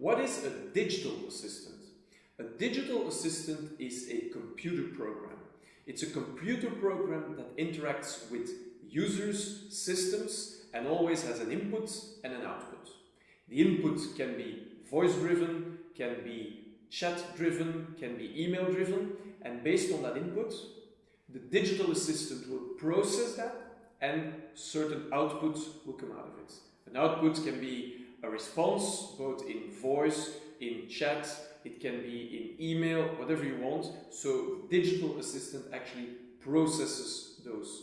What is a digital assistant? A digital assistant is a computer program. It's a computer program that interacts with users, systems, and always has an input and an output. The input can be voice driven, can be chat driven, can be email driven, and based on that input, the digital assistant will process that and certain outputs will come out of it. An output can be a response, both in voice, in chat, it can be in email, whatever you want. So digital assistant actually processes those.